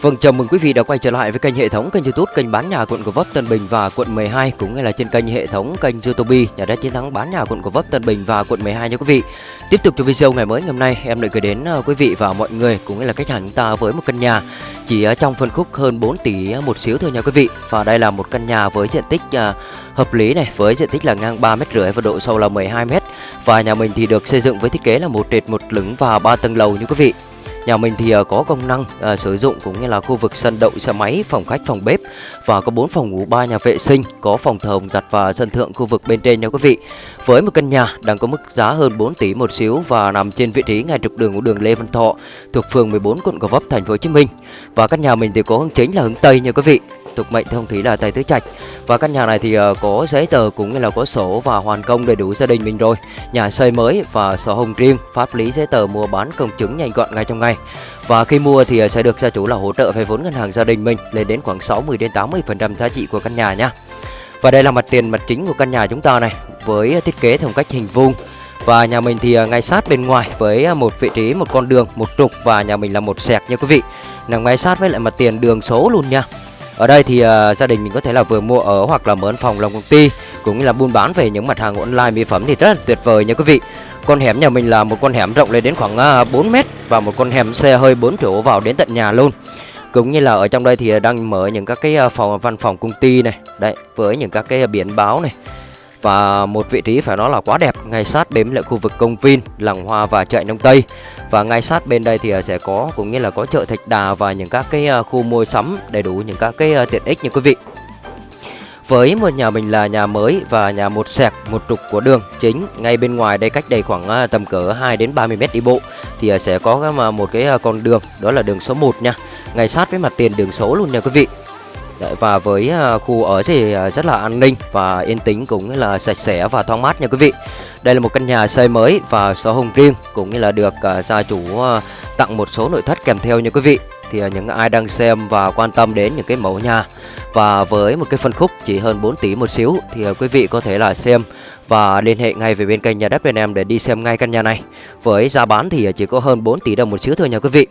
Vâng, chào mừng quý vị đã quay trở lại với kênh hệ thống kênh YouTube kênh bán nhà quận Gò Vấp Tân Bình và quận 12 cũng như là trên kênh hệ thống kênh YouTube nhà đất chiến thắng bán nhà quận Gò Vấp Tân Bình và quận 12 nha quý vị. Tiếp tục cho video ngày mới ngày hôm nay em lại gửi đến à, quý vị và mọi người cũng như là khách hàng chúng ta với một căn nhà chỉ trong phân khúc hơn 4 tỷ một xíu thôi nha quý vị. Và đây là một căn nhà với diện tích à, hợp lý này, với diện tích là ngang 3 mét rưỡi và độ sâu là 12 mét. Và nhà mình thì được xây dựng với thiết kế là một trệt một lửng và ba tầng lầu như quý vị. Nhà mình thì ờ, có công năng à, sử dụng cũng như là khu vực sân đậu xe máy, phòng khách, phòng bếp và có 4 phòng ngủ, 3 nhà vệ sinh, có phòng thờ hồng giặt và sân thượng khu vực bên trên nha quý vị. Với một căn nhà đang có mức giá hơn 4 tỷ một xíu và nằm trên vị trí ngay trục đường của đường Lê Văn Thọ thuộc phường 14 quận Gò Vấp thành phố Hồ Chí Minh. Và căn nhà mình thì có hướng chính là hướng Tây nha quý vị tục mệnh thông thủy là tài Tứ Trạch. Và căn nhà này thì uh, có giấy tờ cũng như là có sổ và hoàn công đầy đủ gia đình mình rồi. Nhà xây mới và sổ hồng riêng pháp lý giấy tờ mua bán công chứng nhanh gọn ngay trong ngày. Và khi mua thì ờ, sẽ được gia chủ là hỗ trợ vay vốn ngân hàng gia đình mình lên đến khoảng 60 đến 80 phần trăm giá trị của căn nhà nha. Và đây là mặt tiền mặt chính của căn nhà chúng ta này với thiết kế theo cách hình vuông. Và nhà mình thì ờ, ngay sát bên ngoài với một vị trí một con đường một trục và nhà mình là một sẹt nha quý vị. Nằm ngay sát với lại mặt tiền đường số luôn nha ở đây thì uh, gia đình mình có thể là vừa mua ở hoặc là mở phòng làm công ty cũng như là buôn bán về những mặt hàng online mỹ phẩm thì rất là tuyệt vời nha quý vị. Con hẻm nhà mình là một con hẻm rộng lên đến khoảng à, uh, 4 mét và một con hẻm xe hơi 4 chỗ vào đến tận nhà luôn. Cũng như là ở trong đây thì à, đang mở những các cái phòng văn phòng công ty này, đấy với những các cái biển báo này và một vị trí phải nói là quá đẹp, ngay sát bếm lại khu vực công viên, làng hoa và chợ nông tây. Và ngay sát bên đây thì à, sẽ có, cũng như là có chợ thạch đà và những các cái à, khu mua sắm đầy đủ những các cái à, tiện ích như quý vị. Với một nhà mình là nhà mới và nhà một sẹt một trục của đường chính, ngay bên ngoài đây cách đây khoảng tầm cỡ 2 đến 30 mét đi bộ, thì sẽ có một cái con đường, đó là đường số 1 nha. Ngay sát với mặt tiền đường số luôn nha quý vị. Đấy, và với uh, khu ở thì uh, rất là an ninh và yên tĩnh cũng như là sạch sẽ và thoáng mát nha quý vị. Đây là một căn nhà xây mới và sổ hồng riêng cũng như là được uh, gia chủ uh, tặng một số nội thất kèm theo nha quý vị. Thì uh, những ai đang xem và quan tâm đến những cái mẫu nhà và với một cái phân khúc chỉ hơn 4 tỷ một xíu thì uh, quý vị có thể là xem và liên hệ ngay về bên kênh nhà đất bên em để đi xem ngay căn nhà này. Với giá bán thì chỉ có hơn 4 tỷ đồng một xíu thôi nha quý vị.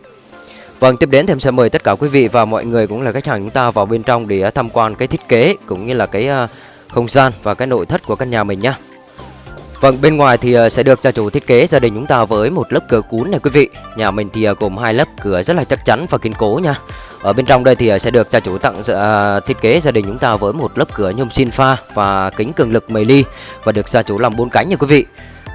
Vâng, tiếp đến thì em sẽ mời tất cả quý vị và mọi người cũng là khách hàng chúng ta vào bên trong để à, tham quan cái thiết kế cũng như là cái à, không gian và cái nội thất của căn nhà mình nhá. Vâng, bên ngoài thì à, sẽ được gia chủ thiết kế gia đình chúng ta với một lớp cửa cún này quý vị. Nhà mình thì gồm hai lớp cửa rất là chắc chắn và kiên cố nha. Ở bên trong đây thì sẽ được gia chủ tặng uh, thiết kế gia đình chúng ta với một lớp cửa nhôm xin pha và kính cường lực 10 ly và được gia chủ làm bốn cánh nha quý vị.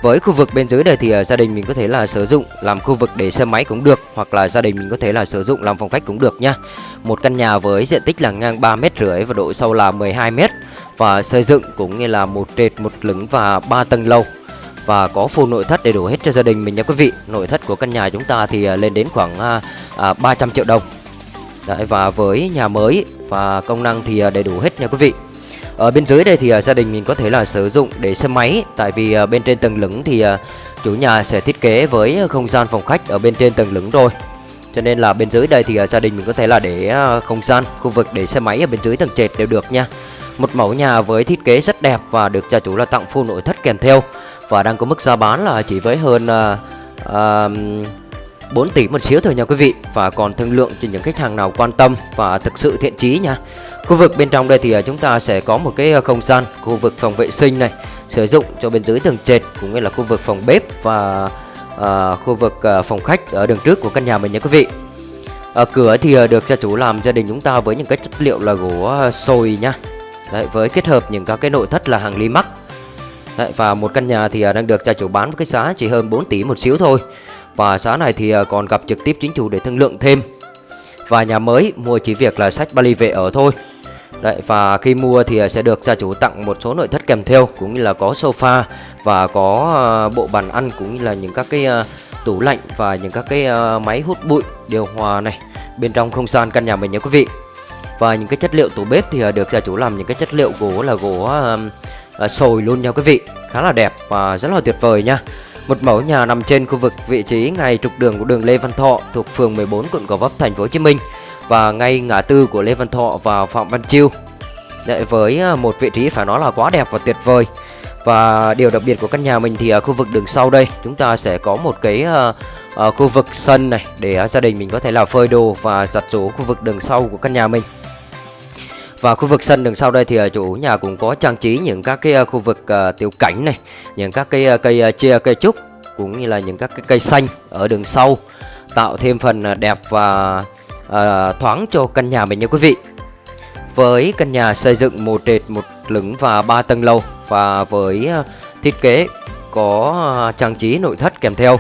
Với khu vực bên dưới đây thì à, gia đình mình có thể là sử dụng làm khu vực để xe máy cũng được hoặc là gia đình mình có thể là sử dụng làm phòng khách cũng được nha. Một căn nhà với diện tích là ngang 3 mét rưỡi và độ sâu là 12 mét và xây dựng cũng như là một trệt một lửng và ba tầng lầu và có full nội thất đầy đủ hết cho gia đình mình nha quý vị. Nội thất của căn nhà chúng ta thì à, lên đến khoảng à, 300 triệu đồng. Đấy, và với nhà mới và công năng thì đầy đủ hết nha quý vị. Ở bên dưới đây thì à, gia đình mình có thể là sử dụng để xe máy. Tại vì à, bên trên tầng lửng thì à, chủ nhà sẽ thiết kế với không gian phòng khách ở bên trên tầng lửng rồi. Cho nên là bên dưới đây thì gia đình mình có thể là để không gian, khu vực để xe máy ở bên dưới tầng trệt đều được nha. Một mẫu nhà với thiết kế rất đẹp và được gia chủ là tặng full nội thất kèm theo. Và đang có mức giá bán là chỉ với hơn uh, uh, 4 tỷ một xíu thôi nha quý vị Và còn thương lượng cho những khách hàng nào quan tâm và thực sự thiện chí nha Khu vực bên trong đây thì à, chúng ta sẽ có một cái à, không gian khu vực phòng vệ sinh này sử dụng cho bên dưới tầng trệt cũng như là khu vực phòng bếp và uh, khu vực uh, phòng khách ở đường trước của căn nhà mình nha quý vị. Ở cửa thì được gia chủ làm gia đình chúng ta với những cái chất liệu là gỗ sồi nha. Đấy, với kết hợp những các cái nội thất là hàng ly mắc. Đấy, và một căn nhà thì đang được gia chủ bán với cái giá chỉ hơn 4 tỷ một xíu thôi. Và giá này thì à, còn gặp trực tiếp chính chủ để thương lượng thêm. Và nhà mới mua chỉ việc là sách Bali về ở thôi. Đấy, và khi mua thì à, sẽ được gia chủ tặng một số nội thất kèm theo cũng như là có sofa và có à, bộ bàn ăn cũng như là những các cái tủ lạnh và những các cái máy hút bụi điều hòa này bên trong không gian căn nhà mình nhé quý vị. Và những cái chất liệu tủ bếp thì được gia chủ làm những cái chất liệu gỗ là gỗ sồi luôn nha quý vị. Khá là đẹp và rất là tuyệt vời nha. Một mẫu nhà nằm trên khu vực vị trí ngay trục đường của đường Lê Văn Thọ thuộc phường 14 quận Gò Vấp thành phố Hồ Chí Minh và ngay ngã tư của Lê Văn Thọ và Phạm Văn Chiêu. Đấy, với à, một vị trí phải nói là quá đẹp và tuyệt vời. Và điều đặc biệt của căn nhà mình thì ở khu vực đường sau đây chúng ta sẽ có một cái uh, khu vực sân này để gia đình mình có thể là phơi đồ và giặt rũ khu vực đường sau của căn nhà mình và khu vực sân đường sau đây thì à, chủ nhà cũng có trang trí những các cái à, khu vực à, tiểu cảnh này, những các cái cây chia cây trúc, cũng như là những các cái cây xanh ở đường sau, tạo thêm phần đẹp và thoáng cho căn nhà mình nha quý vị. Với căn nhà xây dựng một trệt, một lửng và ba tầng lầu, và với thiết kế có trang trí nội thất kèm theo,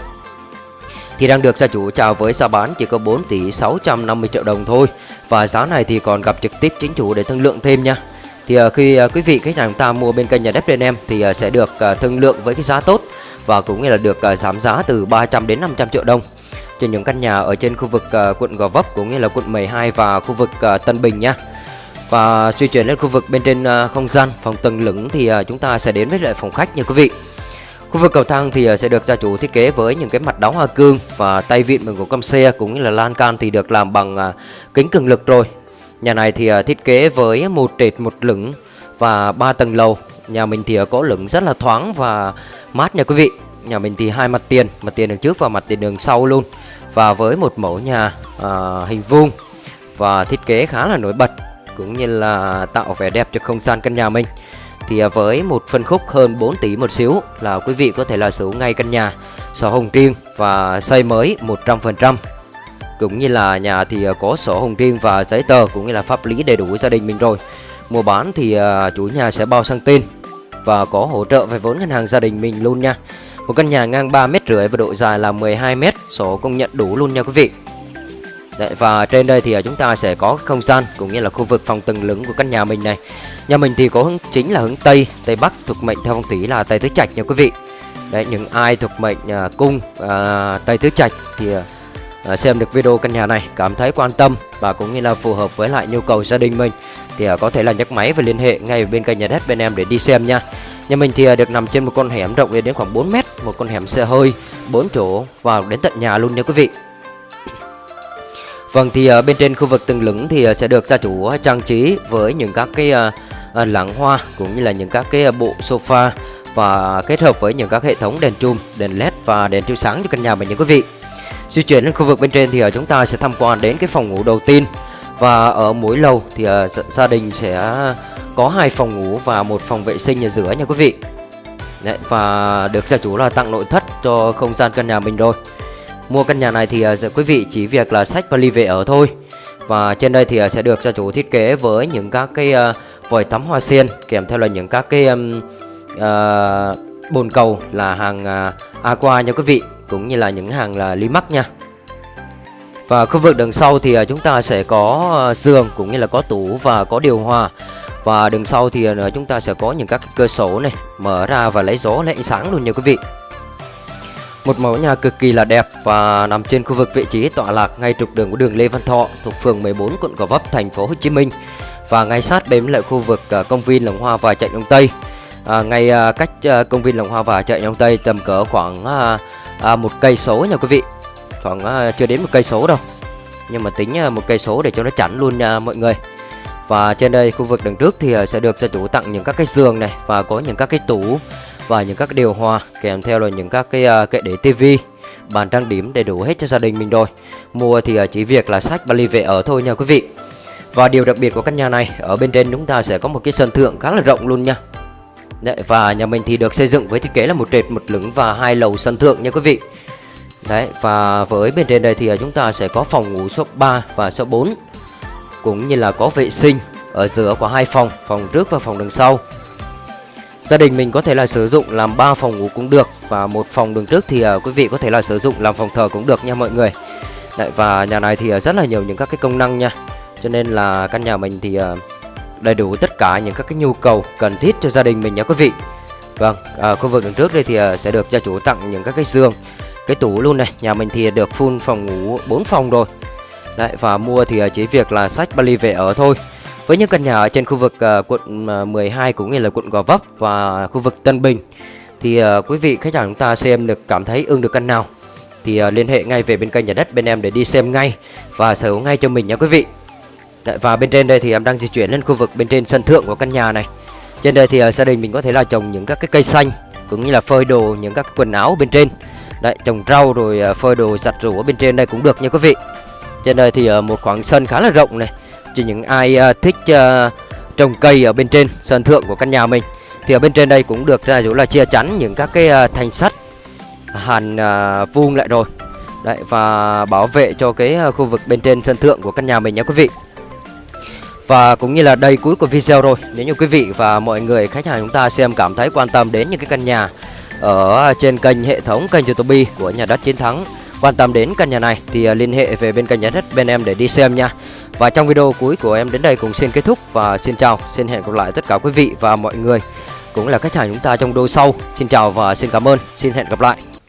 thì đang được gia chủ chào với giá bán chỉ có 4 tỷ 650 triệu đồng thôi và giá này thì còn gặp trực tiếp chính chủ để thương lượng thêm nha. Thì à, khi à, quý vị, khách hàng ta mua bên kênh nhà đất bên em thì à, sẽ được thương lượng với cái giá tốt và cũng như là được giảm giá từ 300 đến 500 triệu đồng trên những căn nhà ở trên khu vực quận Gò Vấp cũng như là quận 12 và khu vực Tân Bình nha. Và di chuyển lên khu vực bên trên không gian, phòng tầng lửng thì chúng ta sẽ đến với lại phòng khách nha quý vị. Khu vực cầu thang thì ờ, sẽ được gia chủ thiết kế với những cái mặt đóng hoa cương và tay vịn bằng gỗ căm xe cũng như là lan can thì được làm bằng ờ, kính cường lực rồi. Nhà này thì ờ, thiết kế với một trệt một lửng và ba tầng lầu. Nhà mình thì có lửng rất là thoáng và mát nha quý vị. Nhà mình thì hai mặt tiền, mặt tiền đường trước và mặt tiền đường sau luôn. Và với một mẫu nhà à, hình vuông và thiết kế khá là nổi bật cũng như là tạo vẻ đẹp cho không gian căn nhà mình thì à, với một phân khúc hơn 4 tỷ một xíu là quý vị có thể là sở hữu ngay căn nhà sổ hồng riêng và xây mới 100% cũng như là nhà thì à, có sổ hồng riêng và giấy tờ cũng như là pháp lý đầy đủ gia đình mình rồi. Mua bán thì à, chủ nhà sẽ bao sang tên và có hỗ trợ về vốn ngân hàng gia đình mình luôn nha. Một căn nhà ngang 3 mét rưỡi và độ dài là 12 mét, sổ công nhận đủ luôn nha quý vị. Đấy, và trên đây thì à, chúng ta sẽ có không gian cũng như là khu vực phòng tầng lửng của căn nhà mình này Nhà mình thì có hướng chính là hướng Tây, Tây Bắc thuộc mệnh theo phong thủy là Tây Tứ Trạch nha quý vị. Đấy, những ai thuộc mệnh uh, cung uh, Tây Tứ Trạch thì uh, xem được video căn nhà này cảm thấy quan tâm và cũng như là phù hợp với lại nhu cầu gia đình mình thì uh, có thể là nhấc máy và liên hệ ngay bên kênh nhà đất bên em để đi xem nha. Nhà mình thì uh, được nằm trên một con hẻm rộng đến khoảng 4 mét, một con hẻm xe hơi 4 chỗ vào đến tận nhà luôn nha quý vị. Vâng thì uh, bên trên khu vực tầng lửng thì uh, sẽ được gia chủ ờ, trang trí với những các cái uh, uh, lãng hoa cũng như là những các cái bộ sofa và kết hợp với những các hệ thống đèn chùm, đèn led và đèn chiếu sáng cho căn nhà mình nha quý vị. Di chuyển lên khu vực bên trên thì chúng ta sẽ tham quan đến cái phòng ngủ đầu tiên và ở mỗi lầu thì gia đình sẽ có hai phòng ngủ và một phòng vệ sinh ở giữa nha quý vị. Đấy, và được gia chủ là tặng nội thất cho không gian căn nhà mình rồi. Mua căn nhà này thì à, quý vị chỉ việc là sách vali về ở thôi. Và trên đây thì à, sẽ được gia chủ thiết kế với những các cái à, vòi tắm hoa sen kèm theo là những các cái uh, bồn cầu là hàng aqua nha quý vị cũng như là những hàng là limax nha. Và khu vực đằng sau thì chúng ta sẽ có giường cũng như là có tủ và có điều hòa. Và đằng sau thì chúng ta sẽ có những các cơ sổ này mở ra và lấy gió lấy ánh sáng luôn nha quý vị một mẫu nhà cực kỳ là đẹp và nằm trên khu vực vị trí tọa lạc ngay trục đường của đường Lê Văn Thọ thuộc phường 14 quận Gò Vấp thành phố Hồ Chí Minh và ngay sát bên lại khu vực à, công viên Lồng Hoa và chợ Đông Tây. À, ngay à, cách à, công viên Lồng Hoa và chợ Đông Tây tầm cỡ khoảng à, à, một cây số nha quý vị. Khoảng à, chưa đến một cây số đâu. Nhưng mà tính một cây số để cho nó chắn luôn nha mọi người. Và trên đây khu vực đằng trước thì sẽ được gia chủ tặng những các cái giường này và có những các cái tủ và những các điều hòa kèm theo là những các cái uh, kệ để tivi bàn trang điểm đầy đủ hết cho gia đình mình rồi mua thì uh, chỉ việc là sách vali về ở thôi nha quý vị và điều đặc biệt của căn nhà này ở bên trên chúng ta sẽ có một cái sân thượng khá là rộng luôn nha. Đấy, và nhà mình thì được xây dựng với thiết kế là một trệt một lửng và hai lầu sân thượng nha quý vị. Đấy và với bên trên đây thì à, chúng ta sẽ có phòng ngủ số 3 và số 4 cũng như là có vệ sinh ở giữa của hai phòng, phòng trước và phòng đằng sau. Gia đình mình có thể là sử dụng làm 3 phòng ngủ cũng được và một phòng đường trước thì à, quý vị có thể là sử dụng làm phòng thờ cũng được nha mọi người. Đấy và nhà này thì à, rất là nhiều những các cái công năng nha. Cho nên là căn nhà mình thì à, đầy đủ tất cả những các cái nhu cầu cần thiết cho gia đình mình nha quý vị. Vâng, à, khu vực đằng trước đây thì sẽ được gia chủ tặng những các cái giường Cái tủ luôn này, nhà mình thì được full phòng ngủ 4 phòng rồi. Đấy, và mua thì chỉ việc là sách vali về ở thôi. Với những căn nhà ở trên khu vực uh, quận ờ, uh, 12 cũng như là quận Gò Vấp và khu vực Tân Bình Thì uh, quý vị khách hàng chúng ta xem được cảm thấy ưng được căn nào Thì uh, liên hệ ngay về bên kênh nhà đất bên em để đi xem ngay Và sở hữu ngay cho mình nha quý vị Đấy, và bên trên đây thì em đang di chuyển lên khu vực bên trên sân thượng của căn nhà này Trên đây thì uh, gia đình mình có thể là trồng những các cái cây xanh Cũng như là phơi đồ những các quần áo bên trên Đấy, trồng rau rồi phơi đồ giặt rũ ở bên trên đây cũng được nha quý vị. Trên đây thì một khoảng sân khá là rộng này. Cho những ai ờ, thích ờ, trồng cây ở bên trên sân thượng của căn nhà mình thì ở bên trên đây cũng được ra chỗ là chia chắn những các cái ờ, thanh sắt hàn vuông lại rồi. Đấy, và bảo vệ cho cái khu vực bên trên sân thượng của căn nhà mình nhé quý vị. Và cũng như là đây cuối của video rồi, Nếu như quý vị và mọi người khách hàng chúng ta xem cảm thấy quan tâm đến những cái căn nhà Ở trên kênh hệ thống kênh youtube của nhà đất chiến thắng, Quan tâm đến căn nhà này thì liên hệ về bên kênh nhà đất bên em để đi xem nha và trong video cuối của em đến đây cũng xin kết thúc và xin chào, Xin hẹn gặp lại tất cả quý vị và mọi người, Cũng là khách hàng chúng ta trong đô sau. Xin chào và xin cảm ơn, Xin hẹn gặp lại.